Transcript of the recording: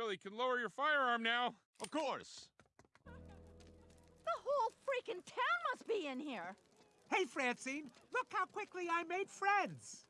really can lower your firearm now. Of course. The whole freaking town must be in here. Hey, Francine, look how quickly I made friends.